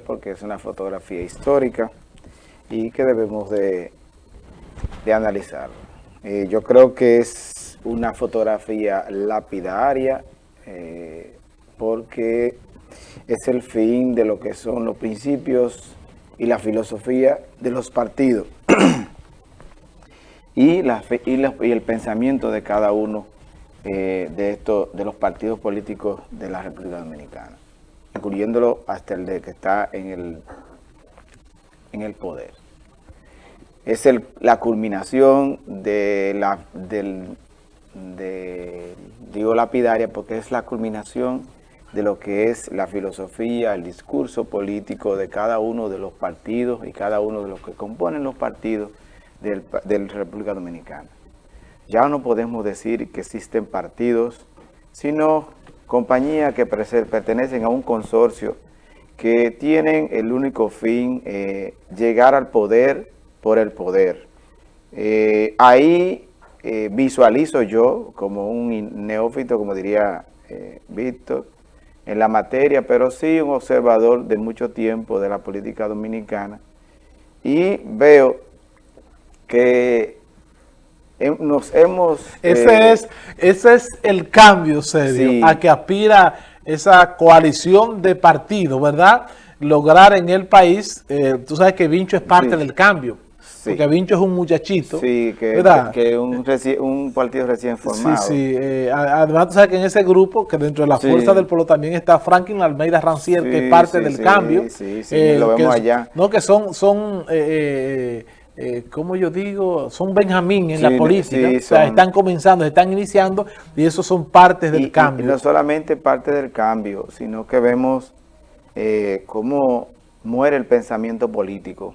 porque es una fotografía histórica y que debemos de, de analizar. Eh, yo creo que es una fotografía lapidaria eh, porque es el fin de lo que son los principios y la filosofía de los partidos y, el pensamiento de cada uno eh, de, esto, de los partidos políticos de la República Dominicana incluyéndolo hasta el de que está en el, en el poder. Es el, la culminación de la, del, de, digo lapidaria porque es la culminación de lo que es la filosofía, el discurso político de cada uno de los partidos y cada uno de los que componen los partidos de la República Dominicana. Ya no podemos decir que existen partidos, sino compañías que pertenecen a un consorcio que tienen el único fin eh, llegar al poder por el poder. Eh, ahí eh, visualizo yo como un neófito, como diría Víctor, en la materia, pero sí un observador de mucho tiempo de la política dominicana y veo que nos hemos... Ese, eh, es, ese es el cambio serio a que aspira esa coalición de partidos, ¿verdad? Lograr en el país, eh, tú sabes que Vincho es parte del cambio. Porque Vincho es un muchachito. Sí, que, ¿verdad? que un, un, partido recién formado. Sí, sí. Eh, además, tú sabes que en ese grupo, que dentro de la fuerza del pueblo también está Franklin Almeida Rancier, que es parte del cambio. Sí, sí, lo vemos allá. No, que son, son eh, como yo digo, son Benjamín en la política, o sea, están comenzando, están iniciando y esos son partes del cambio. Y no solamente parte del cambio, sino que vemos eh, cómo muere el pensamiento político.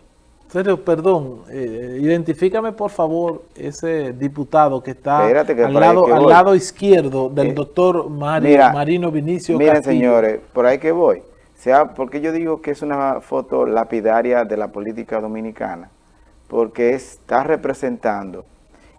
Pero, perdón, eh, identifícame por favor ese diputado que está al, lado, al lado izquierdo del doctor Marino Vinicio Miren señores, por ahí que voy. sea, porque yo digo que es una foto lapidaria de la política dominicana porque está representando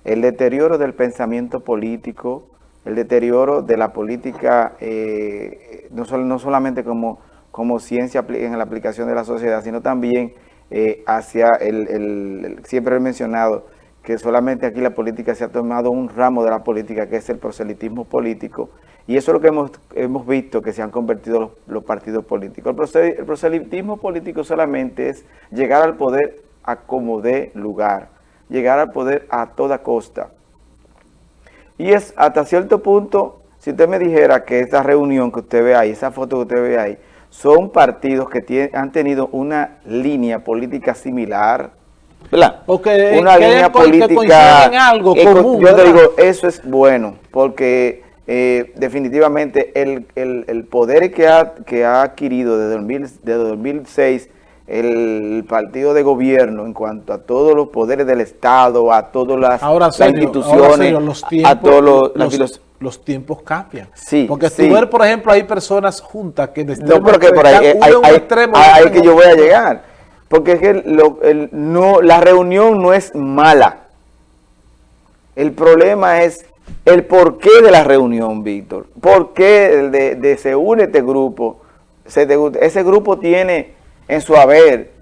el deterioro del pensamiento político, el deterioro de la política, eh, no, no, solamente como, como ciencia en la aplicación de la sociedad, sino también eh, hacia el, siempre he mencionado que solamente aquí la política se ha tomado un ramo de la política que es el proselitismo político y eso es lo que hemos, hemos visto que se han convertido los, partidos políticos. el proselitismo político solamente es llegar al poder a como dé lugar, llegar al poder a toda costa. Y es hasta cierto punto, si usted me dijera que esta reunión que usted ve ahí, esa foto que usted ve ahí, son partidos que han tenido una línea política similar, ¿verdad? una línea política algo común, Yo te digo, eso es bueno, porque eh, definitivamente el, poder que ha, que ha adquirido desde, 2000, desde 2006 el partido de gobierno en cuanto a todos los poderes del Estado, a todas las, instituciones, los tiempos, a todos los, los, tiempos cambian. Sí, Porque tú ver, por ejemplo, hay personas juntas que... No, pero que por ahí, hay, que yo voy a llegar. Porque es que el, no, la reunión no es mala. El problema es el porqué de la reunión, Víctor. ¿Por qué de, de se une este grupo? Se, ese grupo tiene en su haber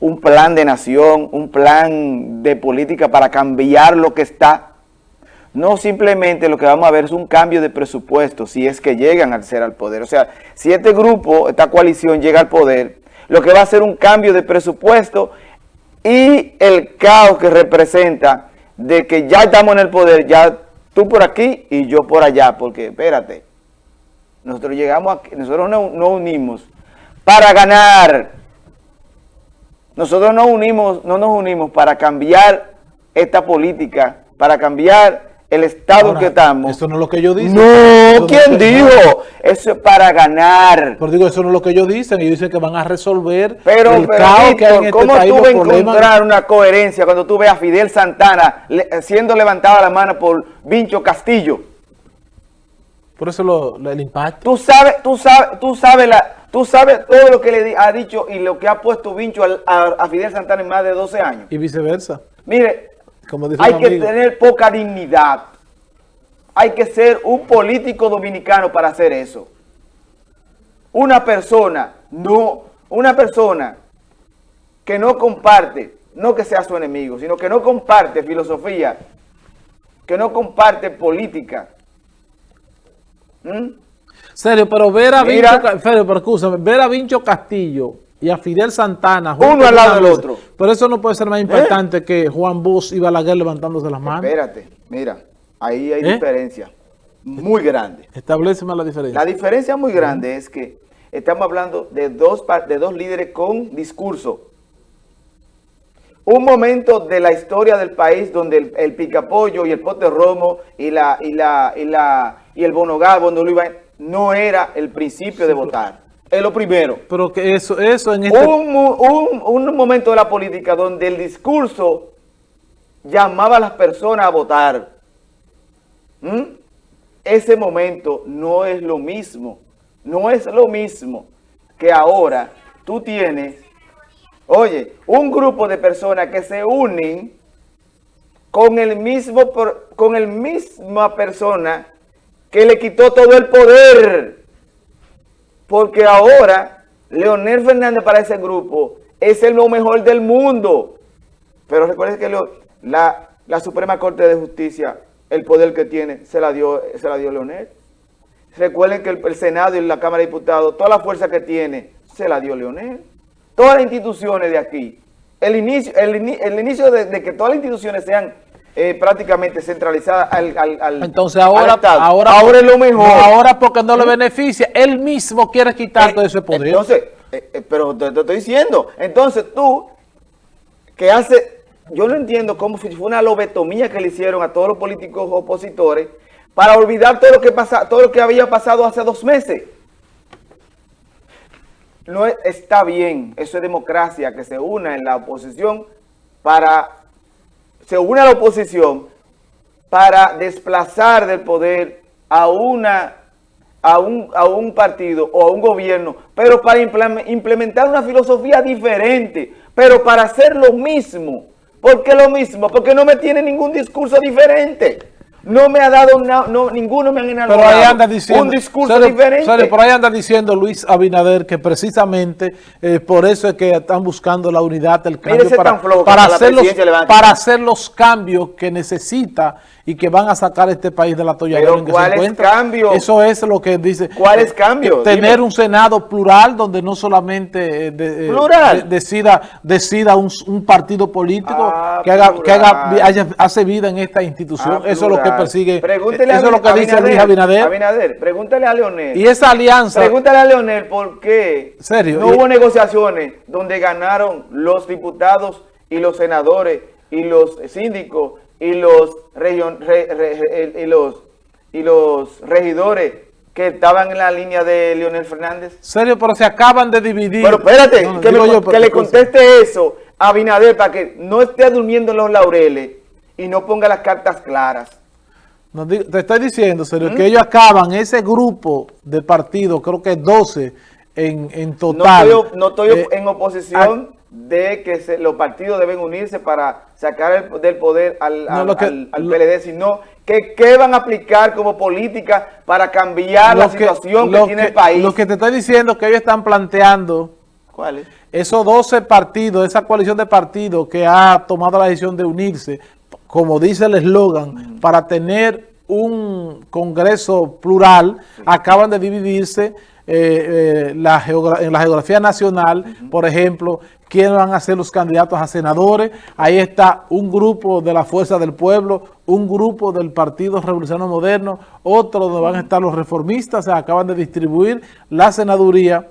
un plan de nación, un plan de política para cambiar lo que está. No simplemente lo que vamos a ver es un cambio de presupuesto, si es que llegan a ser al poder. O sea, si este grupo, esta coalición llega al poder, lo que va a ser un cambio de presupuesto y el caos que representa de que ya estamos en el poder, ya tú por aquí y yo por allá, porque espérate, nosotros llegamos aquí, nosotros no, no unimos para ganar. Nosotros no, unimos, no nos unimos para cambiar esta política, para cambiar el estado en que estamos. Eso no es lo que ellos dicen. No, ¿quién dijo? Eso es para ganar. Pero digo, eso no es lo que ellos dicen. Ellos dicen que van a resolver pero, el caos que hay en este ¿cómo tú vas a encontrar una coherencia cuando tú ves a Fidel Santana siendo levantada la mano por Vincho Castillo? Por eso lo, el impacto. Tú sabes, tú sabes, tú sabes la, Tú sabes todo lo que le ha dicho y lo que ha puesto Vincho a, Fidel Santana en más de 12 años. Y viceversa. Mire, hay que tener poca dignidad. Hay que ser un político dominicano para hacer eso. Una persona, no, una persona que no comparte, no que sea su enemigo, sino que no comparte filosofía, que no comparte política. ¿Mm? Serio, pero ver a Vincho, pero ver a Vincho Castillo y a Fidel Santana uno al lado del otro. Pero eso no puede ser más importante ¿Eh? que Juan Bosch y Balaguer levantándose las manos. Espérate, mira, ahí hay ¿Eh? diferencia muy grande. Establece más la diferencia. La diferencia muy grande es que estamos hablando de dos, de dos líderes con discurso. Un momento de la historia del país donde el, el picapollo y el pote romo y la y la y la y el bonogabo no, no era el principio de votar. Es lo primero. Pero que eso, eso en este... un, un, momento de la política donde el discurso llamaba a las personas a votar. ¿Mm? Ese momento no es lo mismo. No es lo mismo que ahora tú tienes, oye, un grupo de personas que se unen con el mismo, con el misma persona que le quitó todo el poder. Porque ahora Leonel Fernández para ese grupo es el mejor del mundo. Pero recuerden que la, la Suprema Corte de Justicia, el poder que tiene, se la dio, se la dio Leonel. Recuerden que el, Senado y la Cámara de Diputados, toda la fuerza que tiene, se la dio Leonel. Todas las instituciones de aquí. El inicio, el, inicio de, que todas las instituciones sean eh, prácticamente centralizadas al, al, Entonces ahora, ahora, ahora es lo mejor. ahora porque no le beneficia, él mismo quiere quitar eh, todo ese poder. Entonces, eh, pero te, te, estoy diciendo, entonces tú, que hace, yo no entiendo cómo fue una lobetomía que le hicieron a todos los políticos opositores, para olvidar todo lo que pasa, todo lo que había pasado hace dos meses. No está bien, eso es democracia, que se una en la oposición para, se a la oposición para desplazar del poder a una a un, a un partido o a un gobierno, pero para implementar una filosofía diferente, pero para hacer lo mismo. ¿Por qué lo mismo? Porque no me tiene ningún discurso diferente. No me ha dado, no, ninguno me ha enalgado pero ahí anda diciendo, un discurso diferente. por ahí anda diciendo Luis Abinader que precisamente eh, por eso es que están buscando la unidad, el cambio para, para, hacer los, para hacer los cambios que necesita y que van a sacar este país de la atolladero en que se encuentra. Cambio? Eso es lo que dice. ¿Cuál es cambio? Tener un Senado plural donde no solamente eh, eh, decida, decida un, partido político ah, que haga, que haga hace vida en esta institución. Ah, eso es lo que persigue. Pregúntele eso es lo que dice Luis Abinader. Abinader, pregúntale a Leonel. Y esa alianza. Pregúntale a Leonel por qué ¿Serio? no hubo negociaciones donde ganaron los diputados y los senadores y los síndicos y los, region, y los, y los regidores que estaban en la línea de Leonel Fernández. Serio, pero se acaban de dividir. Pero espérate, que, le conteste eso a Binader para que no esté durmiendo en los laureles y no ponga las cartas claras. Te estoy diciendo, serio, que ellos acaban ese grupo de partidos, creo que 12 en, en total. No estoy, eh, en oposición de que los partidos deben unirse para sacar el, del poder al, PLD, sino que qué van a aplicar como política para cambiar la situación que, tiene el país. Lo que te estoy diciendo que ellos están planteando ¿Cuáles? Esos 12 partidos, esa coalición de partidos que ha tomado la decisión de unirse, como dice el eslogan, para tener un congreso plural, acaban de dividirse eh, eh, la en la geografía nacional, por ejemplo, quiénes van a ser los candidatos a senadores. Ahí está un grupo de la Fuerza del Pueblo, un grupo del Partido Revolucionario Moderno, otro donde van a estar los reformistas, se acaban de distribuir la senaduría,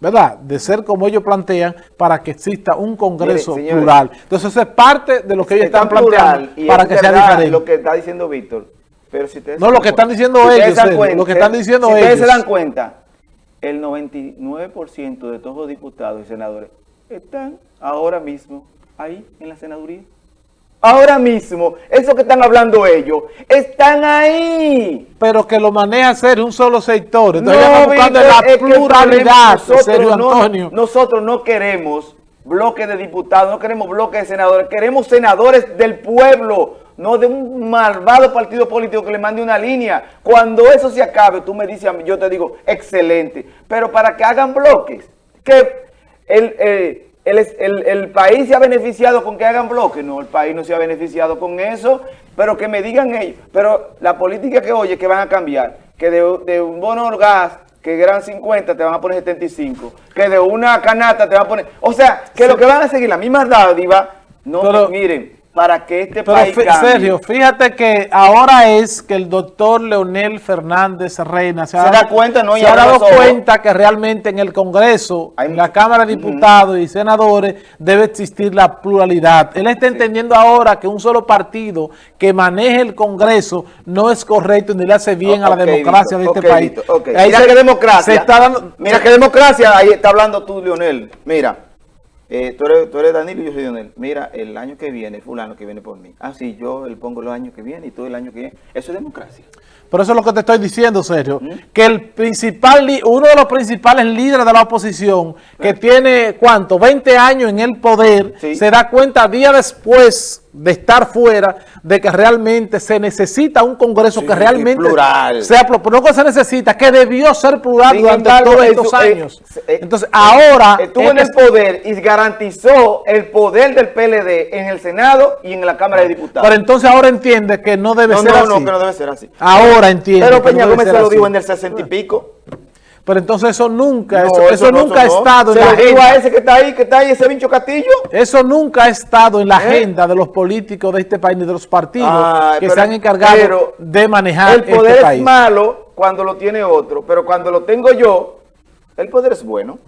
¿verdad? De ser como ellos plantean, para que exista un congreso plural. Entonces eso es parte de lo que ellos están planteando para que sea diferente. lo que está diciendo Víctor. Pero si no, lo que están diciendo ellos, lo que están diciendo si ellos. ustedes se dan cuenta, el 99% de todos los diputados y senadores están ahora mismo ahí en la senaduría. Ahora mismo, eso que están hablando ellos, están ahí. Pero que lo maneja ser un solo sector. Entonces no, buscando la pluralidad, nosotros, no, nosotros no queremos bloques de diputados, no queremos bloques de senadores, queremos senadores del pueblo, no de un malvado partido político que le mande una línea. Cuando eso se acabe, tú me dices, yo te digo, excelente. Pero para que hagan bloques, que el, el, el, país se ha beneficiado con que hagan bloques. No, el país no se ha beneficiado con eso, pero que me digan ellos. Pero la política que oye, que van a cambiar, que de, de un bono gas que eran 50 te van a poner 75, que de una canasta te van a poner... O sea, que lo que van a seguir la misma dádiva, no, miren, para que este país cambie. Sergio, fíjate que ahora es que el doctor Leonel Fernández Reina se, ha, cuenta, no, se ha dado cuenta que realmente en el Congreso, en la Cámara de Diputados y Senadores debe existir la pluralidad. Él está entendiendo ahora que un solo partido que maneje el Congreso no es correcto ni le hace bien a la democracia de este país. mira qué democracia, mira qué democracia, ahí está hablando tú, Leonel. Mira. Eh, tú, eres, tú eres Danilo y yo soy Dionel. Mira, el año que viene, fulano que viene por mí. Ah, sí, yo le pongo los años que viene y tú el año que viene. Eso es democracia. Pero eso es lo que te estoy diciendo, Sergio. ¿Mm? Que el principal, uno de los principales líderes de la oposición, que tiene, ¿cuánto? 20 años en el poder, se da cuenta día después de estar fuera, de que realmente se necesita un Congreso que realmente plural. sea no que se necesita, que debió ser plural durante todos estos años. Eh, Entonces, ahora... Estuvo en el poder y garantizó el poder del PLD en el Senado y en la Cámara de Diputados. Pero entonces ahora entiende que no debe ser así. No, no, que no debe ser así. Ahora Pero Peña Gómez se lo dijo en el sesenta y pico. Pero entonces eso nunca, eso, nunca ha estado en la agenda. ese que está ahí, que está ahí, ese Vincho Castillo? Eso nunca ha estado en la ¿Eh? agenda de los políticos de este país ni de los partidos que se han encargado de manejar el poder este país. es malo cuando lo tiene otro, pero cuando lo tengo yo, el poder es bueno.